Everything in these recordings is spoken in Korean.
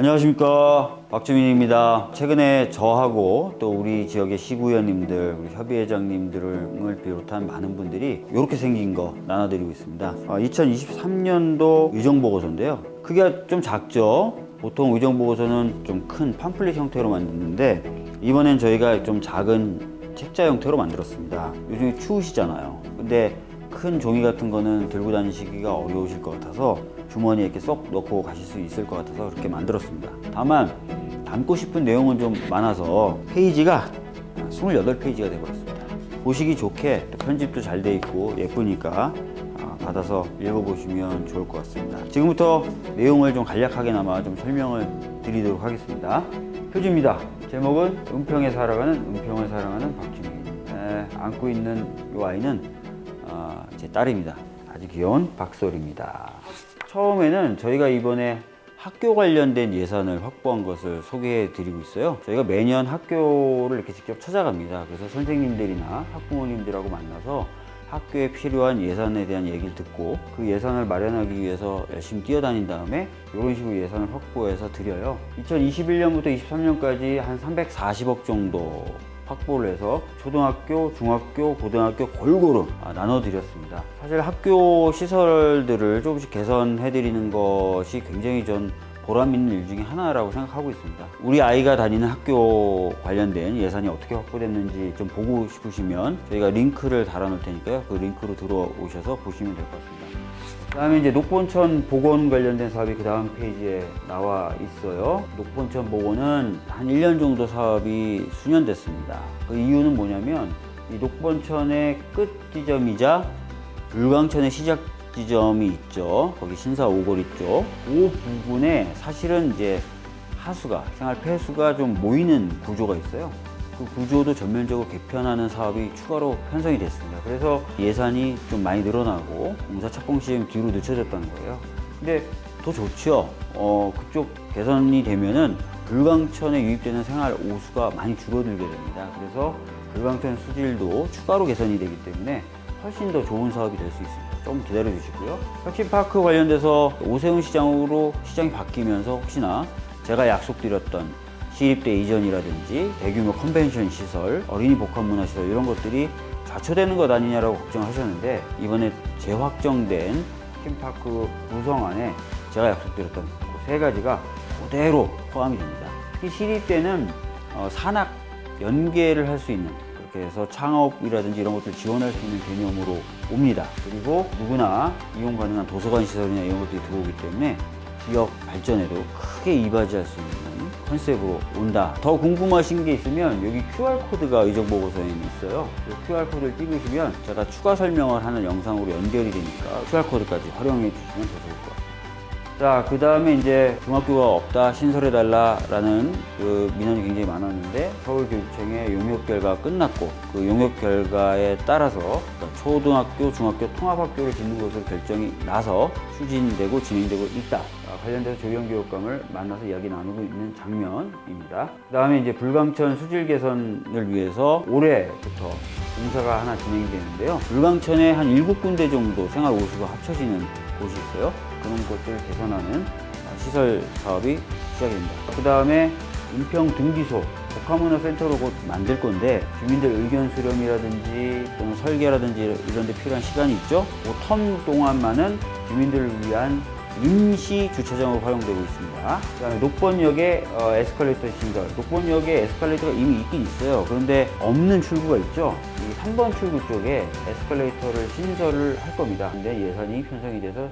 안녕하십니까 박주민입니다. 최근에 저하고 또 우리 지역의 시구의원님들, 우리 협의회장님들을 비롯한 많은 분들이 이렇게 생긴 거 나눠드리고 있습니다. 2023년도 의정보고서인데요. 크기가 좀 작죠. 보통 의정보고서는 좀 큰 팜플릿 형태로 만드는데 이번엔 저희가 좀 작은 책자 형태로 만들었습니다. 요즘에 추우시잖아요. 근데 큰 종이 같은 거는 들고 다니시기가 어려우실 것 같아서 주머니에 이렇게 쏙 넣고 가실 수 있을 것 같아서 그렇게 만들었습니다. 다만 담고 싶은 내용은 좀 많아서 페이지가 28페이지가 되어버렸습니다. 보시기 좋게 또 편집도 잘 돼 있고 예쁘니까 아, 받아서 읽어보시면 좋을 것 같습니다. 지금부터 내용을 좀 간략하게나마 좀 설명을 드리도록 하겠습니다. 표지입니다. 제목은 은평에 살아가는 은평을 사랑하는. 에, 안고 있는 이 아이는 아, 제 딸입니다. 아주 귀여운 박솔입니다. 처음에는 저희가 이번에 학교 관련된 예산을 확보한 것을 소개해 드리고 있어요. 저희가 매년 학교를 이렇게 직접 찾아갑니다. 그래서 선생님들이나 학부모님들하고 만나서 학교에 필요한 예산에 대한 얘기를 듣고 그 예산을 마련하기 위해서 열심히 뛰어다닌 다음에 이런 식으로 예산을 확보해서 드려요. 2021년부터 23년까지 한 340억 정도 확보를 해서 초등학교, 중학교, 고등학교 골고루 아, 나눠드렸습니다. 사실 학교 시설들을 조금씩 개선해드리는 것이 굉장히 전 보람 있는 일 중에 하나라고 생각하고 있습니다. 우리 아이가 다니는 학교 관련된 예산이 어떻게 확보됐는지 좀 보고 싶으시면 저희가 링크를 달아 놓을 테니까요. 그 링크로 들어오셔서 보시면 될 것 같습니다. 그 다음에 이제 녹본천 복원 관련된 사업이 그 다음 페이지에 나와 있어요. 녹본천 복원은 한 1년 정도 사업이 수년됐습니다. 그 이유는 뭐냐면 이 녹본천의 끝 지점이자 불광천의 시작 지점이 있죠. 거기 신사 오거리 쪽. 그 부분에 사실은 이제 하수가 생활 폐수가 좀 모이는 구조가 있어요. 그 구조도 전면적으로 개편하는 사업이 추가로 편성이 됐습니다. 그래서 예산이 좀 많이 늘어나고 공사 착공 시점 뒤로 늦춰졌다는 거예요. 근데 더 좋죠. 어, 그쪽 개선이 되면은 불광천에 유입되는 생활 오수가 많이 줄어들게 됩니다. 그래서 불광천 수질도 추가로 개선이 되기 때문에 훨씬 더 좋은 사업이 될 수 있습니다. 좀 기다려 주시고요. 혁신파크 관련돼서 오세훈 시장으로 시장이 바뀌면서 혹시나 제가 약속드렸던 시립대 이전이라든지 대규모 컨벤션 시설, 어린이 복합 문화 시설 이런 것들이 좌초되는 것 아니냐라고 걱정하셨는데 이번에 재확정된 혁신파크 구성 안에 제가 약속드렸던 그 세 가지가 그대로 포함이 됩니다. 특히 시립대는 어, 산학 연계를 할 수 있는 그렇게 해서 창업이라든지 이런 것들 지원할 수 있는 개념으로 옵니다. 그리고 누구나 이용 가능한 도서관 시설이나 이런 것들이 들어오기 때문에 지역 발전에도 크게 이바지할 수 있는 컨셉으로 온다. 더 궁금하신 게 있으면 여기 QR코드가 의정보고서에 있어요. 그 QR코드를 띄우시면 제가 추가 설명을 하는 영상으로 연결이 되니까 QR코드까지 활용해 주시면 더 좋을 것 같습니다. 자, 그 다음에 이제 중학교가 없다, 신설해달라라는 그 민원이 굉장히 많았는데 서울교육청의 용역 결과가 끝났고 그 용역 결과에 따라서 그러니까 초등학교, 중학교 통합학교를 짓는 것으로 결정이 나서 추진되고 진행되고 있다. 아, 관련돼서 조영교육감을 만나서 이야기 나누고 있는 장면입니다. 그 다음에 이제 불광천 수질 개선을 위해서 올해부터 공사가 하나 진행이 되는데요. 불광천에 한 일곱 군데 정도 생활 오수가 합쳐지는 곳이 있어요. 그런 것들을 개선하는 시설 사업이 시작이 됩니다. 그 다음에 은평 등기소 복합문화센터로 곧 만들 건데 주민들 의견 수렴이라든지 또는 설계라든지 이런 데 필요한 시간이 있죠. 그텀 동안만은 주민들을 위한 임시 주차장으로 활용되고 있습니다. 그 다음에 녹번역에 어, 에스컬레이터 신설. 녹번역에 에스컬레이터가 이미 있긴 있어요. 그런데 없는 출구가 있죠. 이 3번 출구 쪽에 에스컬레이터를 신설을 할 겁니다. 근데 예산이 편성이 돼서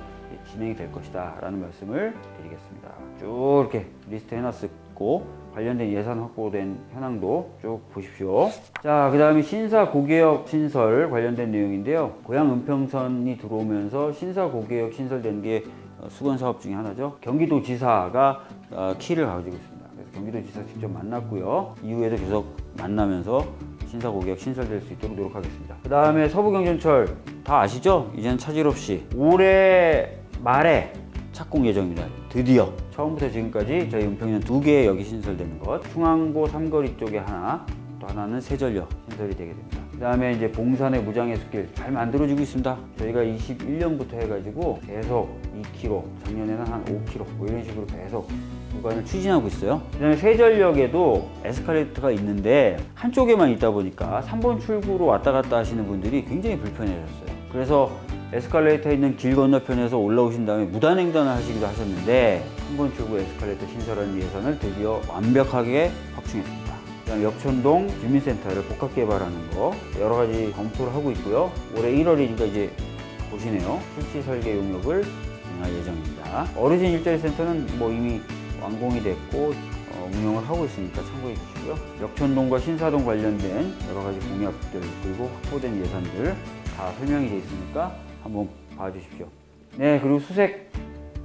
진행이 될 것이다 라는 말씀을 드리겠습니다. 쭉 이렇게 리스트 해놨고 관련된 예산 확보된 현황도 쭉 보십시오. 자, 그 다음에 신사 고개역 신설 관련된 내용인데요. 고향 은평선이 들어오면서 신사 고개역 신설된 게 어, 수건 사업 중에 하나죠. 경기도지사가 어, 키를 가지고 있습니다. 그래서 경기도지사 직접 만났고요. 이후에도 계속 만나면서 신사 고객 신설될 수 있도록 노력하겠습니다. 그 다음에 서부경전철 다 아시죠? 이제는 차질 없이 올해 말에 착공 예정입니다. 드디어 처음부터 지금까지 저희 은평에는 두 개의 역이 신설되는 것 중앙고 삼거리 쪽에 하나 또 하나는 세전역 신설이 되게 됩니다. 그 다음에 이제 봉산의 무장해수길 잘 만들어지고 있습니다. 저희가 21년부터 해가지고 계속 2km, 작년에는 한 5km 뭐 이런 식으로 계속 구간을 추진하고 있어요. 그 다음에 세전역에도 에스컬레이터가 있는데 한쪽에만 있다 보니까 3번 출구로 왔다 갔다 하시는 분들이 굉장히 불편해졌어요. 그래서 에스컬레이터 있는 길 건너편에서 올라오신 다음에 무단횡단을 하시기도 하셨는데 3번 출구 에스컬레이터 신설하는 예산을 드디어 완벽하게 확충했습니다. 역촌동 주민센터를 복합 개발하는 거 여러 가지 검토를 하고 있고요. 올해 1월이니까 이제 보시네요. 실시 설계 용역을 진행할 예정입니다. 어르신 일자리 센터는 뭐 이미 완공이 됐고 어, 운영을 하고 있으니까 참고해 주시고요. 역촌동과 신사동 관련된 여러 가지 공약들 그리고 확보된 예산들 다 설명이 되어 있으니까 한번 봐주십시오. 네, 그리고 수색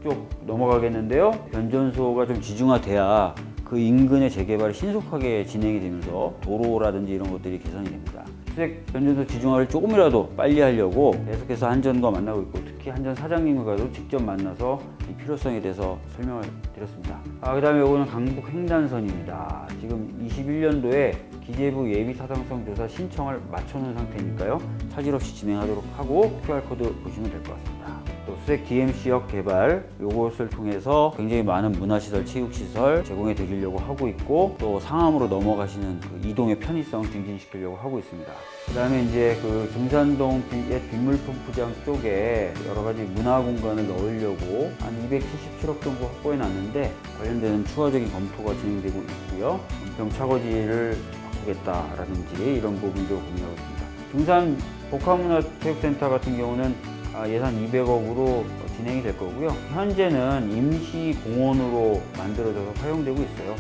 쪽 넘어가겠는데요. 변전소가 좀 지중화돼야 그 인근의 재개발이 신속하게 진행이 되면서 도로라든지 이런 것들이 개선이 됩니다. 수색 변전소 지중화를 조금이라도 빨리 하려고 계속해서 한전과 만나고 있고 특히 한전 사장님과도 직접 만나서 이 필요성에 대해서 설명을 드렸습니다. 아, 그 다음에 이거는 강북 횡단선입니다. 지금 21년도에 기재부 예비 타당성 조사 신청을 맞춰놓은 상태니까요. 차질 없이 진행하도록 하고 QR코드 보시면 될 것 같습니다. 또 수색 DMC역 개발 요것을 통해서 굉장히 많은 문화시설, 체육시설 제공해 드리려고 하고 있고 또 상암으로 넘어가시는 그 이동의 편의성 증진시키려고 하고 있습니다. 그 다음에 이제 그 중산동 비- 옛 빗물펌프장 쪽에 여러 가지 문화 공간을 넣으려고 한 277억 정도 확보해 놨는데 관련되는 추가적인 검토가 진행되고 있고요. 은평 차거지를 바꾸겠다라든지 이런 부분도 고민하고 있습니다. 중산 복합문화체육센터 같은 경우는 아, 예산 200억으로 진행이 될 거고요. 현재는 임시 공원으로 만들어져서 사용되고 있어요.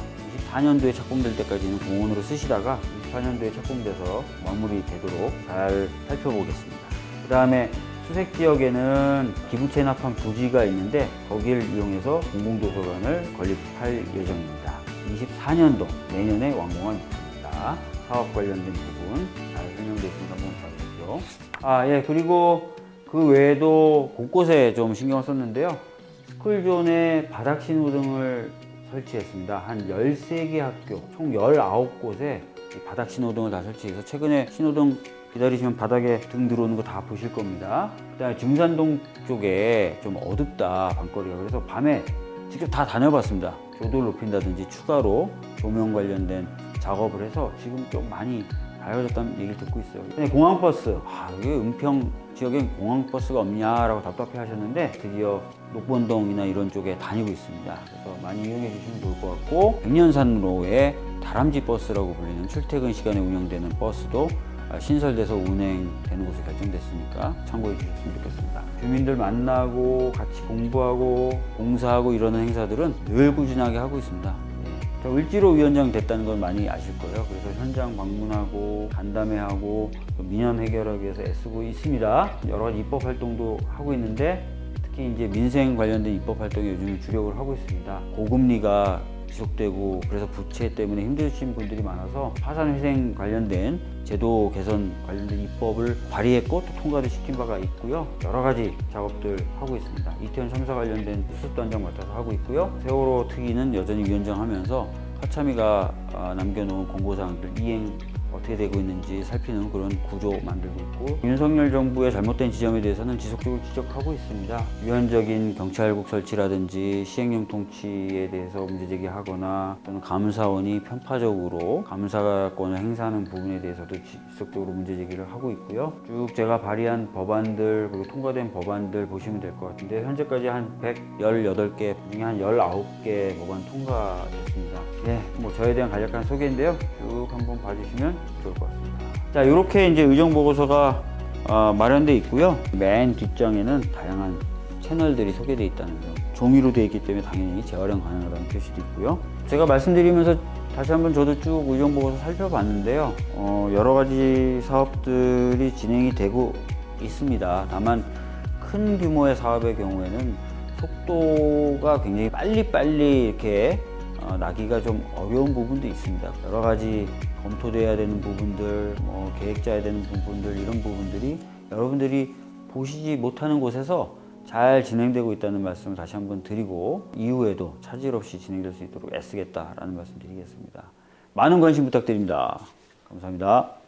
24년도에 착공될 때까지는 공원으로 쓰시다가 24년도에 착공돼서 마무리되도록 잘 살펴보겠습니다. 그 다음에 수색 지역에는 기부 체납한 부지가 있는데 거기를 이용해서 공공도서관을 건립할 예정입니다. 24년도 내년에 예 정입니다. 사업 관련된 부분 잘 설명되어 있습니다. 봐주십시오. 아, 예, 그리고 그 외에도 곳곳에 좀 신경을 썼는데요. 스쿨존에 바닥 신호등을 설치했습니다. 한 13개 학교, 총 19곳에 바닥 신호등을 다 설치해서 최근에 신호등 기다리시면 바닥에 등 들어오는 거 다 보실 겁니다. 그다음에 중산동 쪽에 좀 어둡다 밤거리가 그래서 밤에 직접 다 다녀봤습니다. 교도를 높인다든지 추가로 조명 관련된 작업을 해서 지금 좀 많이 밝아졌다는 얘기를 듣고 있어요. 공항버스, 아, 이게 은평 지역엔 공항버스가 없냐라고 답답해 하셨는데 드디어 녹본동이나 이런 쪽에 다니고 있습니다. 그래서 많이 이용해 주시면 좋을 것 같고 백년산로에 다람쥐 버스라고 불리는 출퇴근 시간에 운영되는 버스도 아, 신설돼서 운행되는 곳으로 결정됐으니까 참고해 주셨으면 좋겠습니다. 주민들 만나고 같이 공부하고 봉사하고 이러는 행사들은 늘 꾸준하게 하고 있습니다. 저 을지로 위원장 됐다는 건 많이 아실 거예요. 그래서 현장 방문하고 간담회하고 또 민원 해결하기 위해서 애쓰고 있습니다. 여러 가지 입법 활동도 하고 있는데 특히 이제 민생 관련된 입법 활동에 요즘 주력을 하고 있습니다. 고금리가 지속되고 그래서 부채 때문에 힘드신 분들이 많아서 파산회생 관련된 제도 개선 관련된 입법을 발의했고 또 통과도 시킨 바가 있고요. 여러 가지 작업들 하고 있습니다. 이태원 참사 관련된 수습단장 맡아서 하고 있고요. 세월호 특위는 여전히 위원장 하면서 하참이가 아, 남겨놓은 공고사항들 이행 어떻게 되고 있는지 살피는 그런 구조 만들고 있고 윤석열 정부의 잘못된 지점에 대해서는 지속적으로 지적하고 있습니다. 유연적인 경찰국 설치라든지 시행령 통치에 대해서 문제 제기하거나 또는 감사원이 편파적으로 감사권을 행사하는 부분에 대해서도 지속적으로 문제 제기를 하고 있고요. 쭉 제가 발의한 법안들 그리고 통과된 법안들 보시면 될 것 같은데 현재까지 한 118개 중에 한 19개 법안 통과됐습니다. 예, 뭐 저에 대한 간략한 소개인데요. 쭉 한번 봐주시면 좋을 것 같습니다. 자, 이렇게 이제 의정 보고서가 어, 마련돼 있고요. 맨 뒷장에는 다양한 채널들이 소개되어 있다는 점. 종이로 되어 있기 때문에 당연히 재활용 가능하다는 표시도 있고요. 제가 말씀드리면서 다시 한번 저도 쭉 의정 보고서 살펴봤는데요. 어, 여러 가지 사업들이 진행이 되고 있습니다. 다만 큰 규모의 사업의 경우에는 속도가 굉장히 빨리빨리 이렇게 어, 나기가 좀 어려운 부분도 있습니다. 여러 가지 검토돼야 되는 부분들, 뭐 계획 짜야 되는 부분들 이런 부분들이 여러분들이 보시지 못하는 곳에서 잘 진행되고 있다는 말씀을 다시 한번 드리고 이후에도 차질 없이 진행될 수 있도록 애쓰겠다라는 말씀 드리겠습니다. 많은 관심 부탁드립니다. 감사합니다.